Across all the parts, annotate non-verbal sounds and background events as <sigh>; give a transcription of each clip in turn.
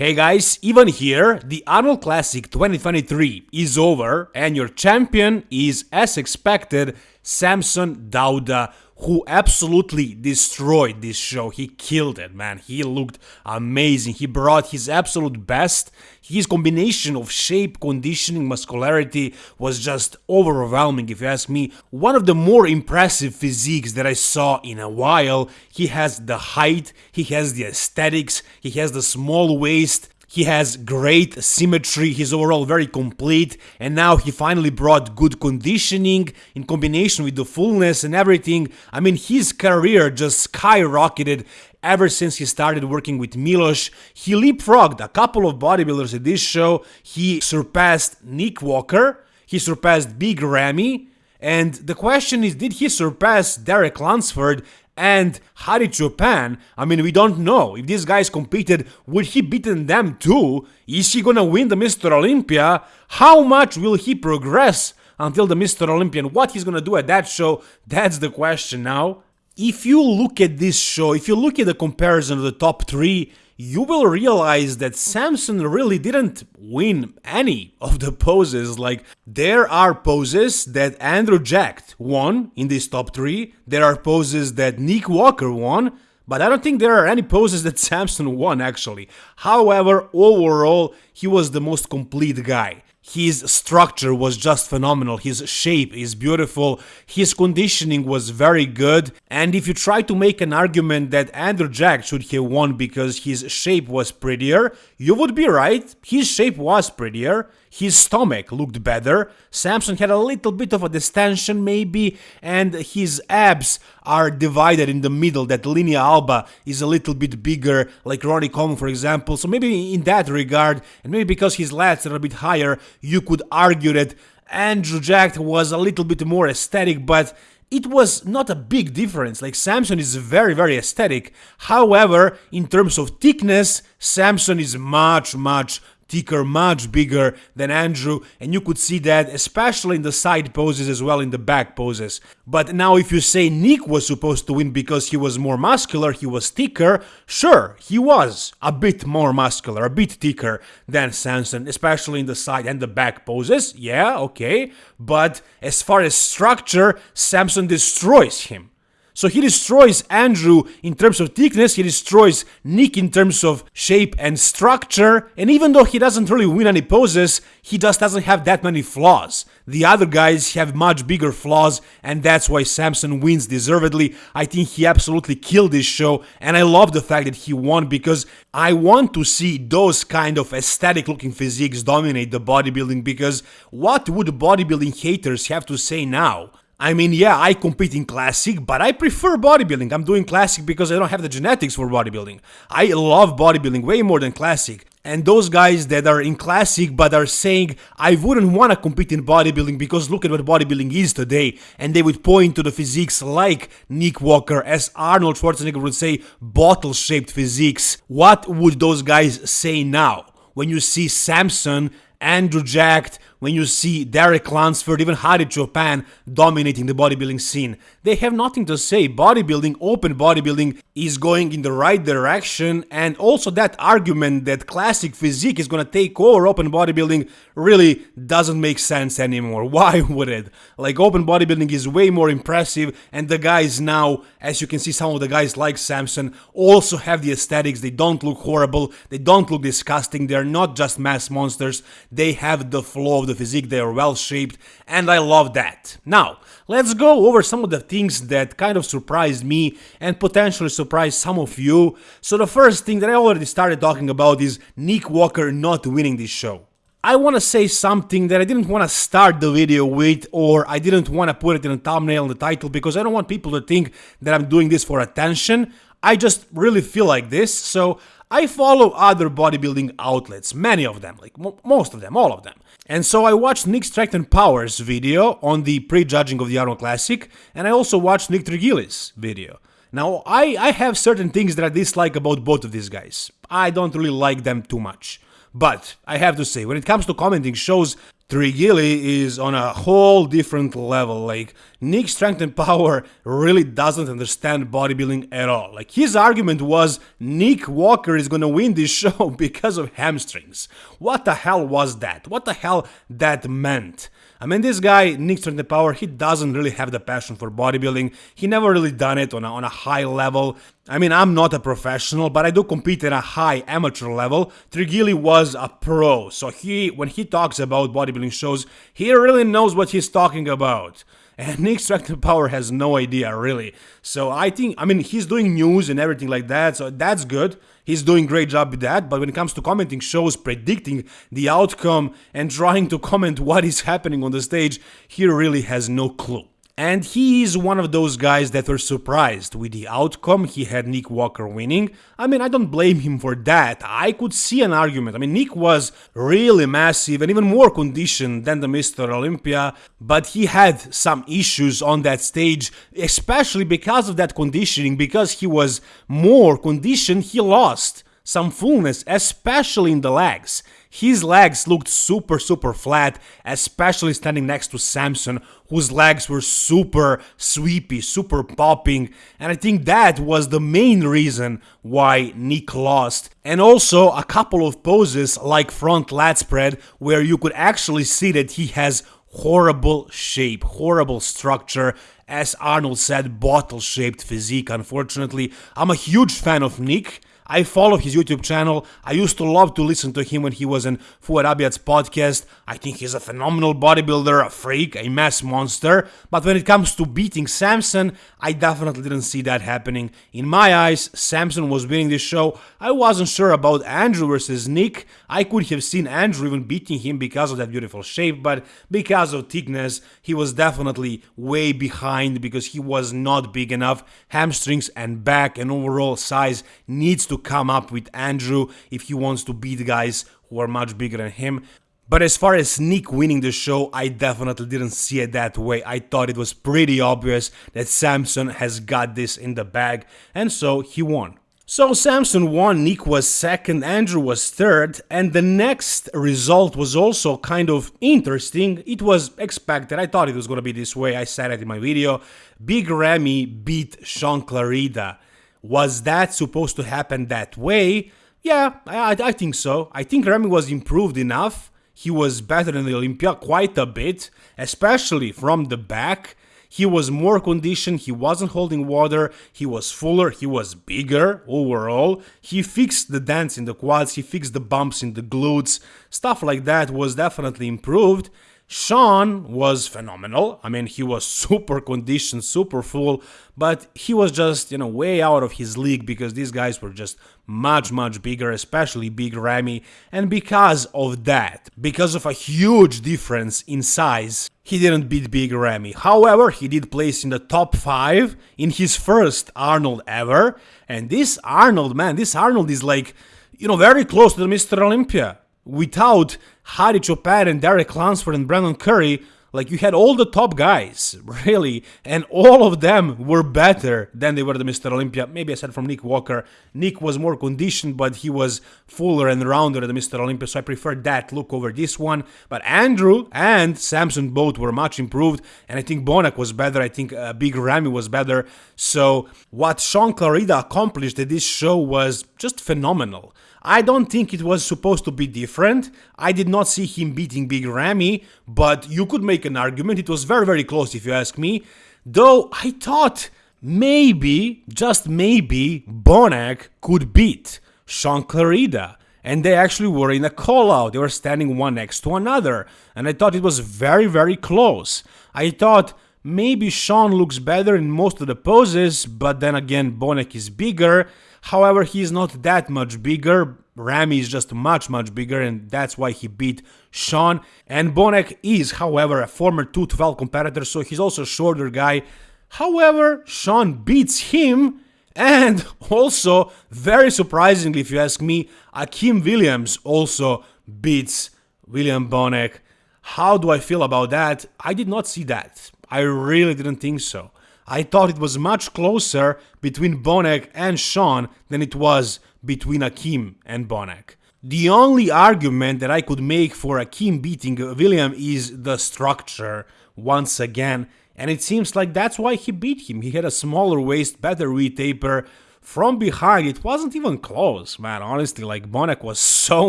Hey guys, Ivan here. The Arnold Classic 2023 is over and your champion is, as expected, Samson Dauda, who absolutely destroyed this show. He killed it, man. He looked amazing. He brought his absolute best. His combination of shape, conditioning, muscularity was just overwhelming, if you ask me. One of the more impressive physiques that I saw in a while. He has the height, he has the aesthetics, he has the small waist, he has great symmetry, he's overall very complete, and now he finally brought good conditioning in combination with the fullness and everything. I mean, his career just skyrocketed ever since he started working with Milos. He leapfrogged a couple of bodybuilders at this show. He surpassed Nick Walker, he surpassed Big Ramy, and the question is, did he surpass Derek Lunsford and Hadi Choopan, I mean, we don't know. If these guys competed, would he beaten them too? Is he gonna win the Mr. Olympia? How much will he progress until the Mr. Olympian? What he's gonna do at that show? That's the question now. If you look at this show, if you look at the comparison of the top three, you will realize that Samson really didn't win any of the poses. Like, there are poses that Andrew Jacked won in this top 3, there are poses that Nick Walker won, but I don't think there are any poses that <laughs> Samson won actually. However, overall, he was the most complete guy. His structure was just phenomenal, his shape is beautiful, his conditioning was very good, and if you try to make an argument that Andrew Jack should have won because his shape was prettier, you would be right, his shape was prettier, his stomach looked better, Samson had a little bit of a distension maybe, and his abs are divided in the middle, that linea alba is a little bit bigger, like Ronnie Coleman for example, so maybe in that regard, and maybe because his lats are a bit higher, you could argue that Andrew Jack was a little bit more aesthetic, but it was not a big difference. Like Samson is very, very aesthetic. However, in terms of thickness, Samson is much, much thicker, much bigger than Andrew, and you could see that especially in the side poses as well in the back poses. But now if you say Nick was supposed to win because he was more muscular, he was thicker, sure, he was a bit more muscular, a bit thicker than Samson, especially in the side and the back poses, yeah, okay, but as far as structure, Samson destroys him. So he destroys Andrew in terms of thickness, he destroys Nick in terms of shape and structure, and even though he doesn't really win any poses, he just doesn't have that many flaws. The other guys have much bigger flaws, and that's why Samson wins deservedly. I think he absolutely killed this show, and I love the fact that he won because I want to see those kind of aesthetic looking physiques dominate the bodybuilding because what would bodybuilding haters have to say now? I mean, yeah, I compete in classic, but I prefer bodybuilding. I'm doing classic because I don't have the genetics for bodybuilding. I love bodybuilding way more than classic. And those guys that are in classic but are saying, I wouldn't want to compete in bodybuilding because look at what bodybuilding is today, and they would point to the physiques like Nick Walker, as Arnold Schwarzenegger would say, bottle shaped physiques. What would those guys say now? When you see Samson, Andrew Jacked, when you see Derek Lunsford, even Hadi Choopan dominating the bodybuilding scene. They have nothing to say. Bodybuilding, open bodybuilding, is going in the right direction, and also that argument that classic physique is gonna take over open bodybuilding really doesn't make sense anymore. <laughs> Why would it? Like, open bodybuilding is way more impressive, and the guys now, as you can see, some of the guys like Samson also have the aesthetics. They don't look horrible, they don't look disgusting, they're not just mass monsters, they have the flow of the physique, they are well shaped, and I love that. Now, let's go over some of the things that kind of surprised me and potentially surprised some of you. So the first thing that I already started talking about is Nick Walker not winning this show. I want to say something that I didn't want to start the video with or I didn't want to put it in the thumbnail in the title because I don't want people to think that I'm doing this for attention. I just really feel like this, so I follow other bodybuilding outlets, many of them, like most of them, all of them. And so I watched Nick Strength and Powers video on the pre-judging of the Arnold Classic, and I also watched Nick Trigili's video. Now, I, I have certain things that I dislike about both of these guys. I don't really like them too much. But I have to say, when it comes to commenting shows, Trigili is on a whole different level. Like, Nick Strength and Power really doesn't understand bodybuilding at all. Like, his argument was Nick Walker is gonna win this <laughs> show because of hamstrings. What the hell was that? What the hell that meant? I mean, this guy, Nick Strength Power, he doesn't really have the passion for bodybuilding. He never really done it on a, on a high level. I mean, I'm not a professional, but I do compete at a high amateur level. Trigili was a pro, so he, when he talks about bodybuilding shows, he really knows what he's talking about. <laughs> And Nick Strength Power has no idea, really. So I think, I mean, he's doing news and everything like that, so that's good. He's doing great job with that, but when it comes to commenting shows, predicting the outcome and trying to comment what is happening on the stage, he really has no clue. And he is one of those guys that were surprised with the outcome. He had Nick Walker winning. I mean, I don't blame him for that. I could see an argument. I mean, Nick was really massive and even more conditioned than the Mr. Olympia, but he had some issues on that stage, especially because of that conditioning. Because he was more conditioned, he lost some fullness, especially in the legs. His legs looked super, super flat, especially standing next to Samson, whose legs were super sweepy, super popping, and I think that was the main reason why Nick lost. And also a couple of poses like front lat spread, where you could actually see that he has horrible shape, horrible structure, as Arnold said, bottle shaped physique, unfortunately. I'm a huge fan of Nick. I follow his YouTube channel. I used to love to listen to him when he was in Abiad's podcast. I think he's a phenomenal bodybuilder, a freak, a mass monster. But when it comes to beating Samson, I definitely didn't see that happening. In my eyes, Samson was winning this show. I wasn't sure about Andrew versus Nick. I could have seen Andrew even beating him because of that beautiful shape, but because of thickness, he was definitely way behind because he was not big enough. Hamstrings and back and overall size needs to come up with Andrew if he wants to beat guys who are much bigger than him. But as far as Nick winning the show, I definitely didn't see it that way. I thought it was pretty obvious that Samson has got this in the bag, and so he won. So Samson won, Nick was second, Andrew was third, and the next result was also kind of interesting. It was expected, I thought it was gonna be this way, I said it in my video. Big Ramy beat Shaun Clarida. Was that supposed to happen that way? Yeah, I, I think so. I think Ramy was improved enough. He was better than the Olympia quite a bit, especially from the back. He was more conditioned, he wasn't holding water, he was fuller, he was bigger overall. He fixed the dents in the quads, he fixed the bumps in the glutes, stuff like that was definitely improved. Shaun was phenomenal. I mean, he was super conditioned, super full, but he was just, you know, way out of his league because these guys were just much, much bigger, especially Big Ramy. And because of that, because of a huge difference in size, he didn't beat Big Ramy. However, he did place in the top 5 in his first Arnold ever. And this Arnold, man, this Arnold is like, you know, very close to the Mr. Olympia without Hadi Choopan and Derek Lunsford and Brandon Curry, like you had all the top guys, <laughs> really, and all of them were better than they were the Mr. Olympia. Maybe I said from Nick Walker. Nick was more conditioned, but he was fuller and rounder than Mr. Olympia, so I prefer that look over this one. But Andrew and Samson both were much improved, and I think Bonac was better. I think uh, Big Ramy was better. So what Shaun Clarida accomplished at this show was just phenomenal. I don't think it was supposed to be different. I did not see him beating Big Ramy, but you could make an argument. It was very, very close if you ask me. Though I thought maybe, just maybe, Bonac could beat Shaun Clarida. And they actually were in a call out. They were standing one next to another. And I thought it was very, very close. I thought maybe Shaun looks better in most of the poses, but then again, Bonac is bigger. However, he is not that much bigger. Ramy is just much, much bigger, and that's why he beat Shaun, And Bonac is, however, a former 212 competitor, so he's also a shorter guy. However, Shaun beats him, and <laughs> also, very surprisingly, if you ask me, Akim Williams also beats William Bonac. How do I feel about that? I did not see that. I really didn't think so. I thought it was much closer between Bonac and Shaun than it was between Akim and Bonac. The only argument that I could make for Akim beating William is the structure, once again, and it seems like that's why he beat him. He had a smaller waist, better V-taper. From behind, it wasn't even close, man. Honestly, like Bonac was so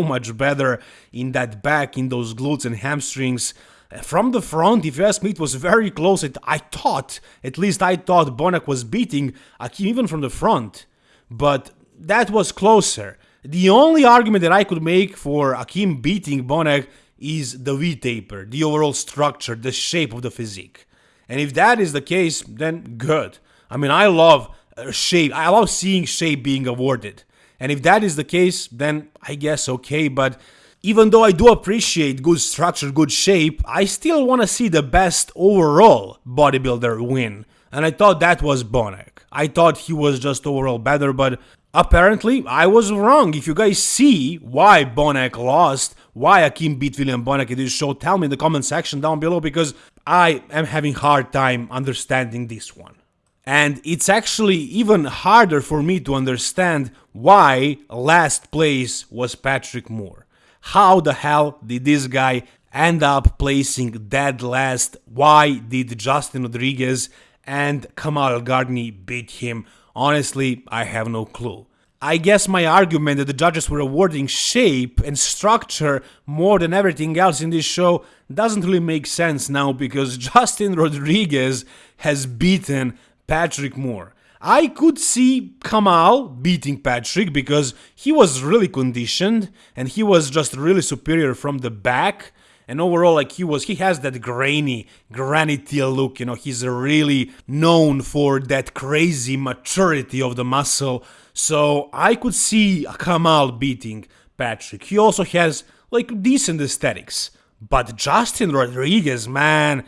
much better in that back, in those glutes and hamstrings. From the front, if you ask me, it was very close. It, I thought, at least I thought Bonac was beating Akim even from the front. But that was closer. The only argument that I could make for Akim beating Bonac is the V-taper, the overall structure, the shape of the physique. And if that is the case, then good. I mean, I love uh, shape. I love seeing shape being awarded. And if that is the case, then I guess okay. But even though I do appreciate good structure, good shape, I still want to see the best overall bodybuilder win. And I thought that was Bonac. I thought he was just overall better, but apparently I was wrong. If you guys see why Bonac lost, why Akim beat William Bonac in this show, tell me in the comment section down below because I am having hard time understanding this one. And it's actually even harder for me to understand why last place was Patrick Moore. How the hell did this guy end up placing dead last? Why did Justin Rodriguez and Kamal Elgargni beat him? Honestly, I have no clue. I guess my argument that the judges were awarding shape and structure more than everything else in this show doesn't really make sense now because <laughs> Justin Rodriguez has beaten Patrick Moore. I could see Kamal beating Patrick because he was really conditioned and he was just really superior from the back. And overall, like he was, he has that grainy, granity look. You know, he's really known for that crazy maturity of the muscle. So I could see Kamal beating Patrick. He also has like decent aesthetics. But Justin Rodriguez, man,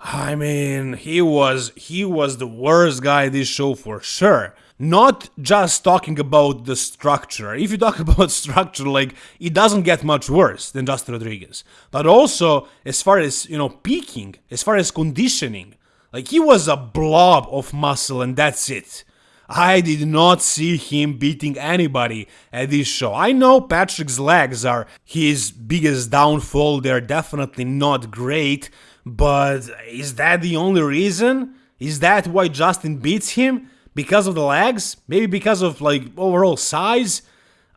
I mean, he was he was the worst guy this show for sure. Not just talking about the structure. If you talk <laughs> about structure, like it doesn't get much worse than Justin Rodriguez. But also, as far as you know, peaking, as far as conditioning, like he was a blob of muscle, and that's it. I did not see him beating anybody at this show. I know Patrick's legs are his biggest downfall, they're definitely not great, but is that the only reason? Is that why Justin beats him? Because of the legs? Maybe because of like overall size?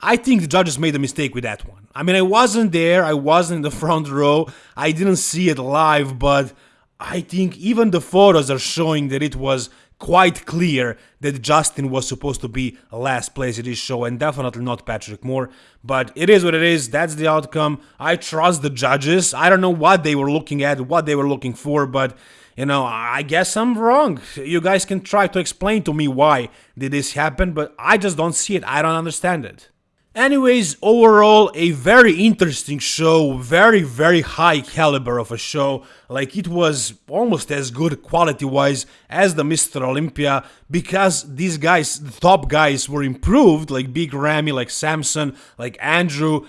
I think the judges made a mistake with that one. I mean, I wasn't there, I wasn't in the <laughs> front row, I didn't see it live, but I think even the photos are showing that it was quite clear that Justin was supposed to be last place in this show and definitely not Patrick Moore. But it is what it is. That's the outcome. I trust the judges. I don't know what they were looking at, what they were looking for, but you know, I guess I'm wrong. You guys can try to explain to me why did this happen, but I just don't see it. I don't understand it. Anyways, overall, a very interesting show, very, very high caliber of a show. Like, it was almost as good quality wise as the Mr. Olympia because these guys, the top guys, were improved, like Big Ramy, like Samson, like Andrew,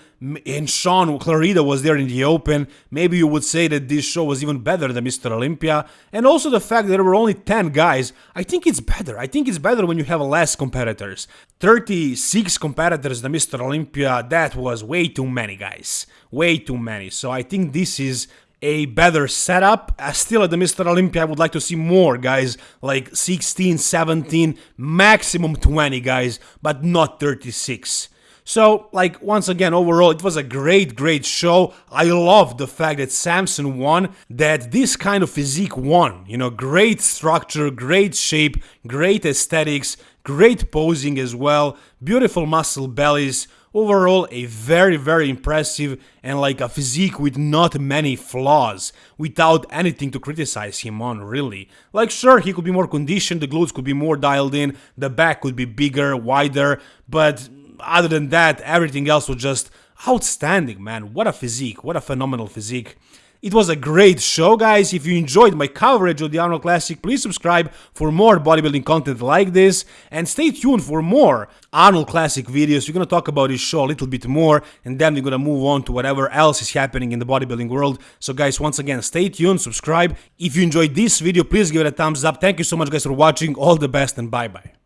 and Shaun Clarida was there in the open, maybe you would say that this show was even better than Mr. Olympia. And also the fact that there were only 10 guys, I think it's better. I think it's better when you have less competitors. 36 competitors than Mr. Olympia, that was way too many guys. Way too many. So I think this is a better setup. Uh, still at the Mr. Olympia, I would like to see more guys, like 16, 17, maximum 20 guys, but not 36. So, like, once again, overall, it was a great, great show. I love the fact that Samson won, that this kind of physique won. You know, great structure, great shape, great aesthetics, great posing as well, beautiful muscle bellies. Overall, a very, very impressive and like a physique with not many flaws, without anything to criticize him on, really. Like, sure, he could be more conditioned, the glutes could be more dialed in, the back could be bigger, wider, but other than that, everything else was just outstanding, man. What a physique, what a phenomenal physique. It was a great show, guys. If you enjoyed my coverage of the Arnold Classic, please subscribe for more bodybuilding content like this and stay tuned for more Arnold Classic videos. We're gonna talk about this show a little bit more and then we're gonna move on to whatever else is happening in the bodybuilding world. So, guys, once again, stay tuned, subscribe. If you enjoyed this video, please give it a thumbs up. Thank you so much, guys, for watching. All the best and bye bye.